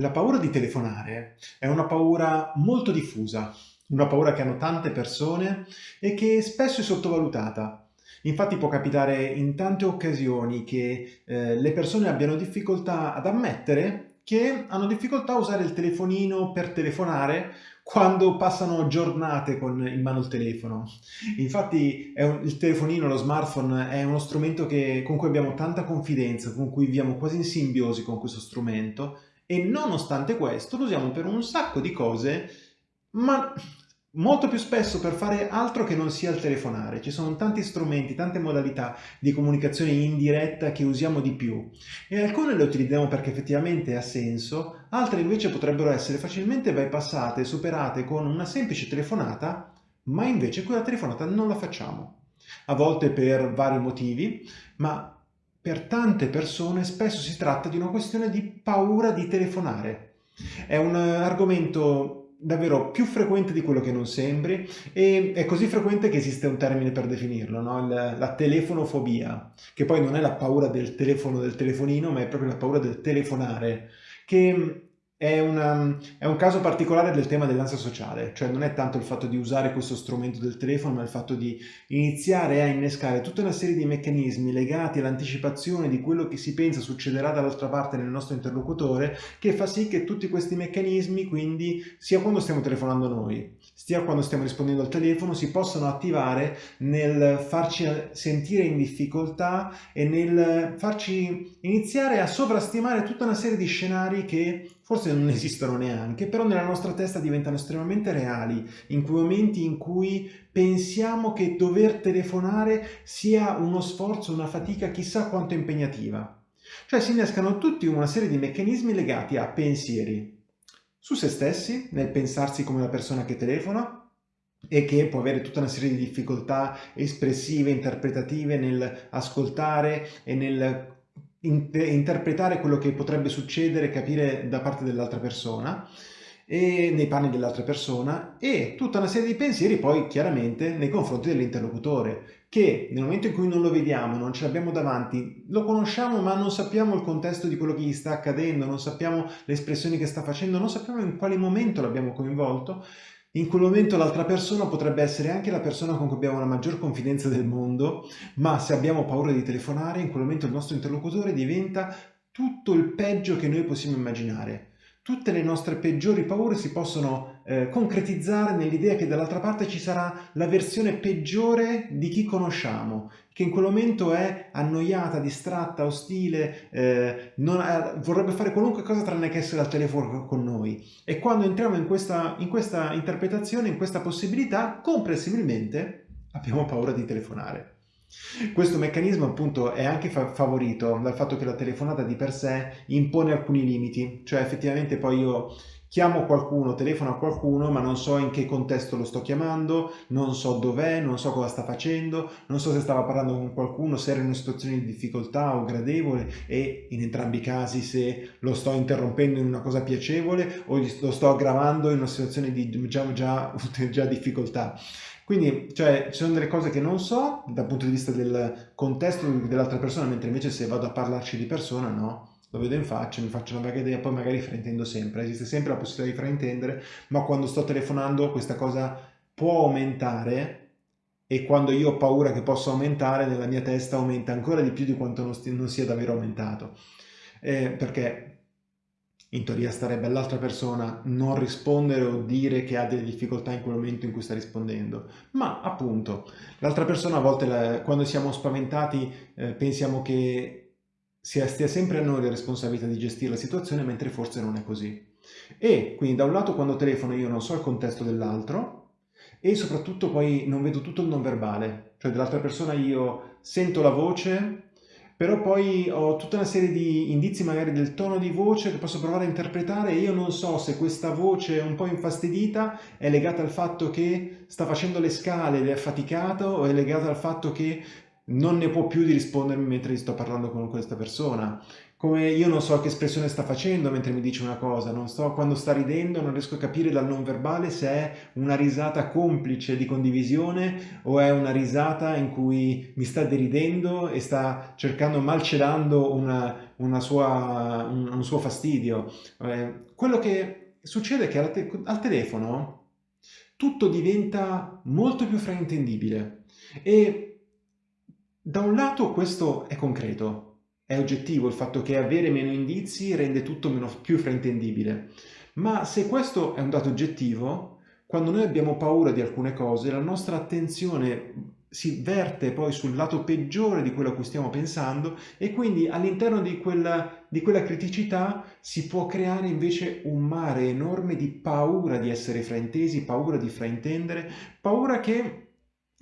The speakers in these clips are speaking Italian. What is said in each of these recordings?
La paura di telefonare è una paura molto diffusa, una paura che hanno tante persone e che spesso è sottovalutata. Infatti può capitare in tante occasioni che eh, le persone abbiano difficoltà ad ammettere che hanno difficoltà a usare il telefonino per telefonare quando passano giornate con in mano il telefono. Infatti un, il telefonino, lo smartphone è uno strumento che, con cui abbiamo tanta confidenza, con cui viviamo quasi in simbiosi con questo strumento e nonostante questo lo usiamo per un sacco di cose, ma molto più spesso per fare altro che non sia il telefonare. Ci sono tanti strumenti, tante modalità di comunicazione indiretta che usiamo di più e alcune le utilizziamo perché effettivamente ha senso, altre invece potrebbero essere facilmente bypassate superate con una semplice telefonata, ma invece quella telefonata non la facciamo. A volte per vari motivi, ma per tante persone spesso si tratta di una questione di paura di telefonare. È un argomento davvero più frequente di quello che non sembri e è così frequente che esiste un termine per definirlo, no? la, la telefonofobia, che poi non è la paura del telefono, del telefonino, ma è proprio la paura del telefonare, che è, una, è, un caso particolare del tema dell'ansia sociale, cioè non è tanto il fatto di usare questo strumento del telefono, ma il fatto di iniziare a innescare tutta una serie di meccanismi legati all'anticipazione di quello che si pensa succederà dall'altra parte nel nostro interlocutore, che fa sì che tutti questi meccanismi, quindi sia quando stiamo telefonando noi, sia quando stiamo rispondendo al telefono, si possano attivare nel farci sentire in difficoltà e nel farci iniziare a sovrastimare tutta una serie di scenari che forse non esistono neanche, però nella nostra testa diventano estremamente reali, in quei momenti in cui pensiamo che dover telefonare sia uno sforzo, una fatica chissà quanto impegnativa. Cioè si innescano tutti una serie di meccanismi legati a pensieri su se stessi, nel pensarsi come la persona che telefona, e che può avere tutta una serie di difficoltà espressive, interpretative nel ascoltare e nel interpretare quello che potrebbe succedere, capire da parte dell'altra persona e nei panni dell'altra persona e tutta una serie di pensieri poi chiaramente nei confronti dell'interlocutore che nel momento in cui non lo vediamo, non ce l'abbiamo davanti, lo conosciamo ma non sappiamo il contesto di quello che gli sta accadendo, non sappiamo le espressioni che sta facendo, non sappiamo in quale momento l'abbiamo coinvolto in quel momento l'altra persona potrebbe essere anche la persona con cui abbiamo la maggior confidenza del mondo, ma se abbiamo paura di telefonare, in quel momento il nostro interlocutore diventa tutto il peggio che noi possiamo immaginare. Tutte le nostre peggiori paure si possono eh, concretizzare nell'idea che dall'altra parte ci sarà la versione peggiore di chi conosciamo, che in quel momento è annoiata, distratta, ostile, eh, ha, vorrebbe fare qualunque cosa tranne che essere al telefono con noi. E quando entriamo in questa, in questa interpretazione, in questa possibilità, comprensibilmente abbiamo paura di telefonare. Questo meccanismo appunto è anche fa favorito dal fatto che la telefonata di per sé impone alcuni limiti, cioè effettivamente poi io chiamo qualcuno, telefono a qualcuno, ma non so in che contesto lo sto chiamando, non so dov'è, non so cosa sta facendo, non so se stava parlando con qualcuno, se era in una situazione di difficoltà o gradevole e in entrambi i casi se lo sto interrompendo in una cosa piacevole o lo sto aggravando in una situazione di diciamo, già, già difficoltà. Quindi cioè, ci sono delle cose che non so dal punto di vista del contesto dell'altra persona, mentre invece se vado a parlarci di persona, no, lo vedo in faccia, mi faccio una vaga idea, poi magari fraintendo sempre, esiste sempre la possibilità di fraintendere, ma quando sto telefonando questa cosa può aumentare e quando io ho paura che possa aumentare, nella mia testa aumenta ancora di più di quanto non, non sia davvero aumentato. Eh, perché in teoria starebbe all'altra persona non rispondere o dire che ha delle difficoltà in quel momento in cui sta rispondendo, ma appunto l'altra persona a volte quando siamo spaventati eh, pensiamo che sia, stia sempre a noi la responsabilità di gestire la situazione mentre forse non è così. E quindi da un lato quando telefono io non so il contesto dell'altro e soprattutto poi non vedo tutto il non verbale, cioè dell'altra persona io sento la voce però poi ho tutta una serie di indizi magari del tono di voce che posso provare a interpretare e io non so se questa voce un po' infastidita è legata al fatto che sta facendo le scale ed è affaticato o è legata al fatto che non ne può più di rispondermi mentre sto parlando con questa persona. come io non so che espressione sta facendo mentre mi dice una cosa, non so quando sta ridendo, non riesco a capire dal non verbale se è una risata complice di condivisione o è una risata in cui mi sta deridendo e sta cercando, malcelando una, una sua, un, un, suo fastidio. Eh, quello che succede è che al, te al telefono tutto diventa molto più fraintendibile e da un lato questo è concreto, è oggettivo il fatto che avere meno indizi rende tutto meno, più fraintendibile. Ma se questo è un dato oggettivo, quando noi abbiamo paura di alcune cose, la nostra attenzione si verte poi sul lato peggiore di quello a cui stiamo pensando e quindi all'interno di di quella criticità si può creare invece un mare enorme di paura di essere fraintesi, paura di fraintendere, paura che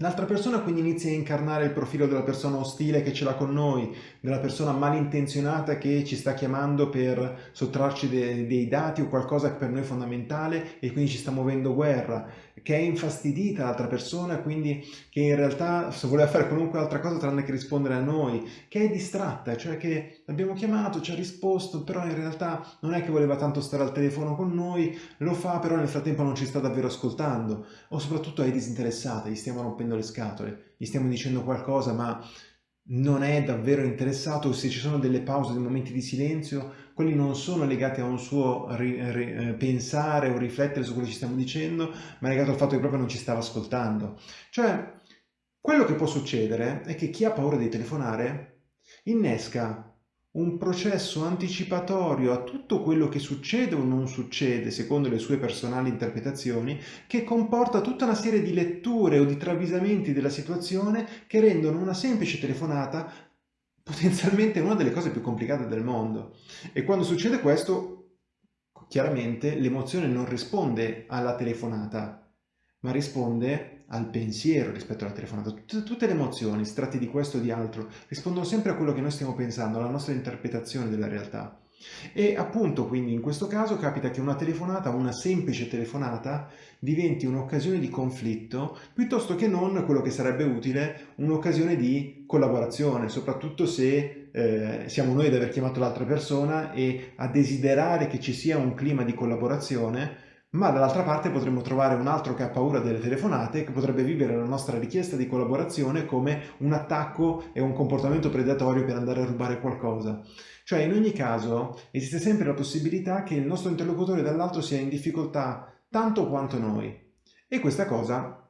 L'altra persona quindi inizia a incarnare il profilo della persona ostile che ce l'ha con noi, della persona malintenzionata che ci sta chiamando per sottrarci de dei dati o qualcosa per noi fondamentale e quindi ci sta muovendo guerra che è infastidita l'altra persona, quindi che in realtà voleva fare qualunque altra cosa tranne che rispondere a noi, che è distratta, cioè che l'abbiamo chiamato, ci ha risposto, però in realtà non è che voleva tanto stare al telefono con noi, lo fa, però nel frattempo non ci sta davvero ascoltando, o soprattutto è disinteressata, gli stiamo rompendo le scatole, gli stiamo dicendo qualcosa, ma non è davvero interessato, se ci sono delle pause, dei momenti di silenzio, quelli non sono legati a un suo ri, ri, eh, pensare o riflettere su quello che ci stiamo dicendo, ma è legato al fatto che proprio non ci stava ascoltando. Cioè, quello che può succedere è che chi ha paura di telefonare innesca un processo anticipatorio a tutto quello che succede o non succede secondo le sue personali interpretazioni che comporta tutta una serie di letture o di travisamenti della situazione che rendono una semplice telefonata potenzialmente una delle cose più complicate del mondo. E quando succede questo, chiaramente l'emozione non risponde alla telefonata, ma risponde al pensiero rispetto alla telefonata. Tutte, tutte, le emozioni, si tratti di questo o di altro, rispondono sempre a quello che noi stiamo pensando, alla nostra interpretazione della realtà. E appunto quindi in questo caso capita che una telefonata, una semplice telefonata, diventi un'occasione di conflitto piuttosto che non quello che sarebbe utile, un'occasione di collaborazione, soprattutto se eh, siamo noi ad aver chiamato l'altra persona e a desiderare che ci sia un clima di collaborazione ma dall'altra parte potremmo trovare un altro che ha paura delle telefonate che potrebbe vivere la nostra richiesta di collaborazione come un attacco e un comportamento predatorio per andare a rubare qualcosa. Cioè in ogni caso esiste sempre la possibilità che il nostro interlocutore dall'altro sia in difficoltà tanto quanto noi e questa cosa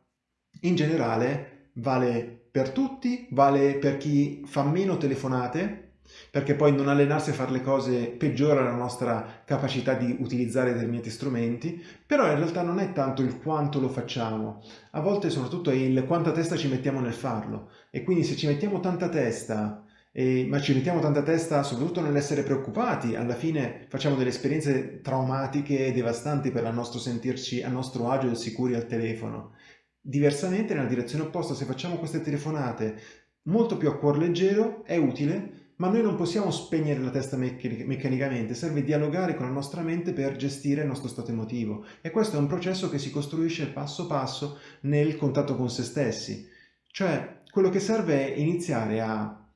in generale vale per tutti, vale per chi fa meno telefonate perché poi non allenarsi a fare le cose peggiora la nostra capacità di utilizzare determinati strumenti, però in realtà non è tanto il quanto lo facciamo, a volte soprattutto è il quanta testa ci mettiamo nel farlo e quindi se ci mettiamo tanta testa e, ma ci mettiamo tanta testa soprattutto nell'essere preoccupati, alla fine facciamo delle esperienze traumatiche e devastanti per il nostro sentirci a nostro agio e sicuri al telefono. Diversamente, nella direzione opposta, se facciamo queste telefonate molto più a cuor leggero, è utile ma noi non possiamo spegnere la testa meccanicamente, serve dialogare con la nostra mente per gestire il nostro stato emotivo e questo è un processo che si costruisce passo passo nel contatto con se stessi. Cioè, quello che serve è iniziare a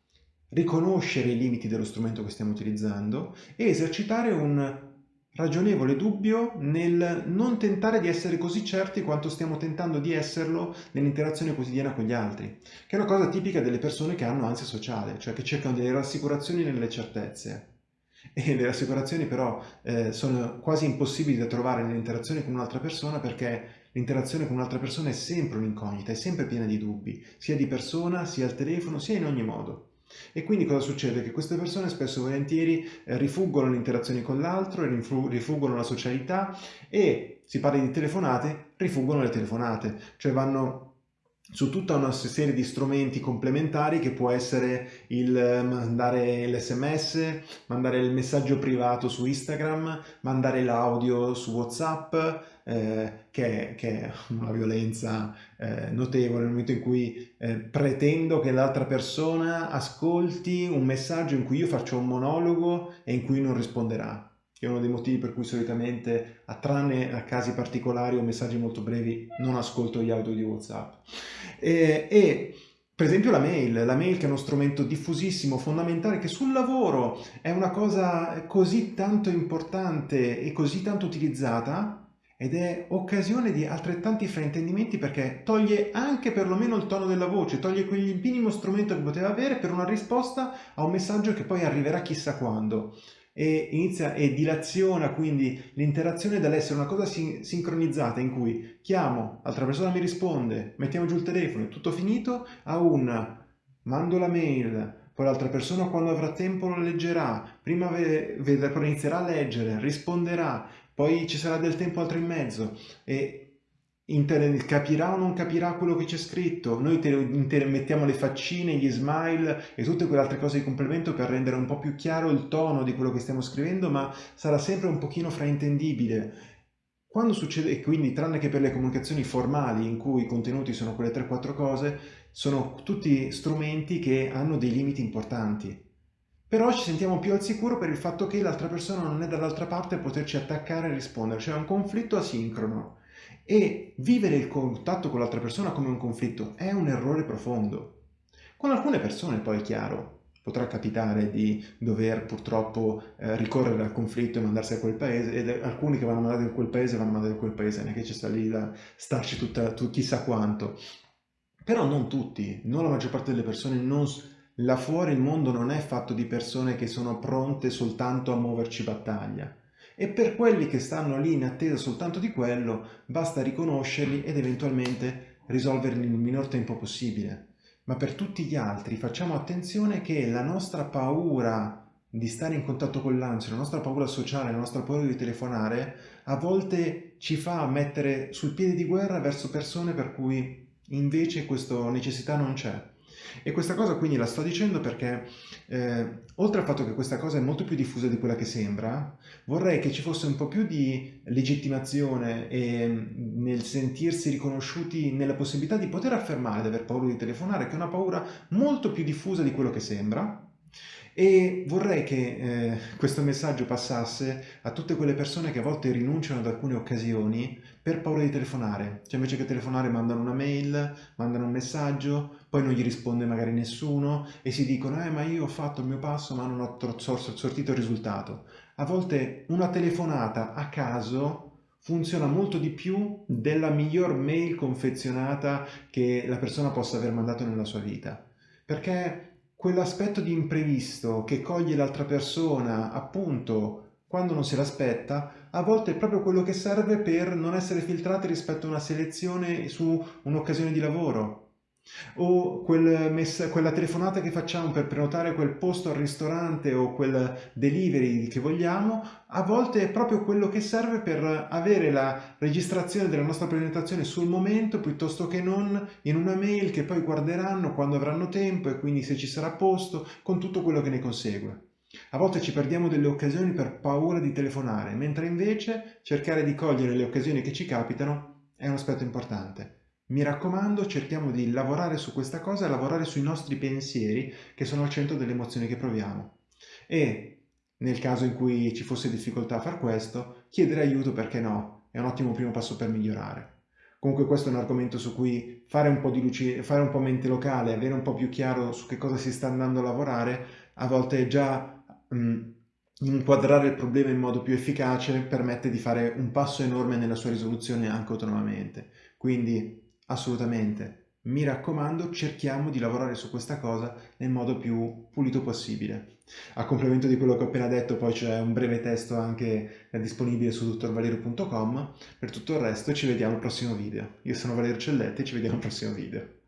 riconoscere i limiti dello strumento che stiamo utilizzando e esercitare un ragionevole dubbio nel non tentare di essere così certi quanto stiamo tentando di esserlo nell'interazione quotidiana con gli altri, che è una cosa tipica delle persone che hanno ansia sociale, cioè che cercano delle rassicurazioni nelle certezze. E le rassicurazioni però eh, sono quasi impossibili da trovare nell'interazione con un'altra persona perché l'interazione con un'altra persona è sempre un'incognita, è sempre piena di dubbi, sia di persona, sia al telefono, sia in ogni modo. E quindi cosa succede? Che queste persone spesso e volentieri eh, rifuggono le interazioni con l'altro, rifuggono la socialità e, si parla di telefonate, rifuggono le telefonate, cioè vanno su tutta una serie di strumenti complementari che può essere il mandare l'sms, mandare il messaggio privato su Instagram, mandare l'audio su Whatsapp, eh, che, che, è una violenza eh, notevole nel momento in cui eh, pretendo che l'altra persona ascolti un messaggio in cui io faccio un monologo e in cui non risponderà che è uno dei motivi per cui solitamente, a tranne a casi particolari o messaggi molto brevi, non ascolto gli audio di WhatsApp. E, e Per esempio la mail, la mail che è uno strumento diffusissimo, fondamentale, che sul lavoro è una cosa così tanto importante e così tanto utilizzata ed è occasione di altrettanti fraintendimenti perché toglie anche perlomeno il tono della voce, toglie quel minimo strumento che poteva avere per una risposta a un messaggio che poi arriverà chissà quando e inizia e dilaziona quindi l'interazione dall'essere una cosa sin sincronizzata in cui chiamo, l'altra persona mi risponde, mettiamo giù il telefono, è tutto finito, a un mando la mail, poi l'altra persona quando avrà tempo lo leggerà, prima poi inizierà a leggere, risponderà, poi ci sarà del tempo altro in mezzo e Capirà o non capirà quello che c'è scritto, noi mettiamo le faccine, gli smile e tutte quelle altre cose di complemento per rendere un po' più chiaro il tono di quello che stiamo scrivendo, ma sarà sempre un pochino fraintendibile. Quando succede, e quindi tranne che per le comunicazioni formali in cui i contenuti sono quelle 3-4 cose, sono tutti strumenti che hanno dei limiti importanti. Però ci sentiamo più al sicuro per il fatto che l'altra persona non è dall'altra parte a poterci attaccare e rispondere, cioè un conflitto asincrono. E vivere il contatto con l'altra persona come un conflitto è un errore profondo. Con alcune persone poi è chiaro, potrà capitare di dover purtroppo eh, ricorrere al conflitto e mandarsi a quel paese ed alcuni che vanno mandati in quel paese vanno mandati in quel paese, neanche ci sta lì da starci tutta, tu, chissà quanto. Però non tutti, non la maggior parte delle persone, non, là fuori il mondo non è fatto di persone che sono pronte soltanto a muoverci battaglia e per quelli che stanno lì in attesa soltanto di quello basta riconoscerli ed eventualmente risolverli nel minor tempo possibile. Ma per tutti gli altri facciamo attenzione che la nostra paura di stare in contatto con l'ansia, la nostra paura sociale, la nostra paura di telefonare, a volte ci fa mettere sul piede di guerra verso persone per cui invece questa necessità non c'è. E questa cosa quindi la sto dicendo perché, eh, oltre al fatto che questa cosa è molto più diffusa di quella che sembra, vorrei che ci fosse un po' più di legittimazione e mm, nel sentirsi riconosciuti nella possibilità di poter affermare di aver paura di telefonare, che è una paura molto più diffusa di quello che sembra, e vorrei che eh, questo messaggio passasse a tutte quelle persone che a volte rinunciano ad alcune occasioni per paura di telefonare. Cioè invece che telefonare mandano una mail, mandano un messaggio, poi non gli risponde magari nessuno e si dicono eh ma io ho fatto il mio passo ma non ho sortito il risultato. A volte una telefonata a caso funziona molto di più della miglior mail confezionata che la persona possa aver mandato nella sua vita. Perché quell'aspetto di imprevisto che coglie l'altra persona appunto quando non se l'aspetta, a volte è proprio quello che serve per non essere filtrati rispetto a una selezione su un'occasione di lavoro o quel quella telefonata che facciamo per prenotare quel posto al ristorante o quel delivery che vogliamo, a volte è proprio quello che serve per avere la registrazione della nostra presentazione sul momento piuttosto che non in una mail che poi guarderanno quando avranno tempo e quindi se ci sarà posto con tutto quello che ne consegue. A volte ci perdiamo delle occasioni per paura di telefonare, mentre invece cercare di cogliere le occasioni che ci capitano è un aspetto importante. Mi raccomando, cerchiamo di lavorare su questa cosa lavorare sui nostri pensieri che sono al centro delle emozioni che proviamo. E nel caso in cui ci fosse difficoltà a far questo, chiedere aiuto perché no, è un ottimo primo passo per migliorare. Comunque questo è un argomento su cui fare un po' di luce, fare un po' mente locale, avere un po' più chiaro su che cosa si sta andando a lavorare, a volte già mh, inquadrare il problema in modo più efficace permette di fare un passo enorme nella sua risoluzione anche autonomamente. Quindi assolutamente. Mi raccomando, cerchiamo di lavorare su questa cosa nel modo più pulito possibile. A complemento di quello che ho appena detto, poi c'è un breve testo anche disponibile su dottorvalerio.com. Per tutto il resto ci vediamo al prossimo video. Io sono Valerio Celletti e ci vediamo al prossimo video.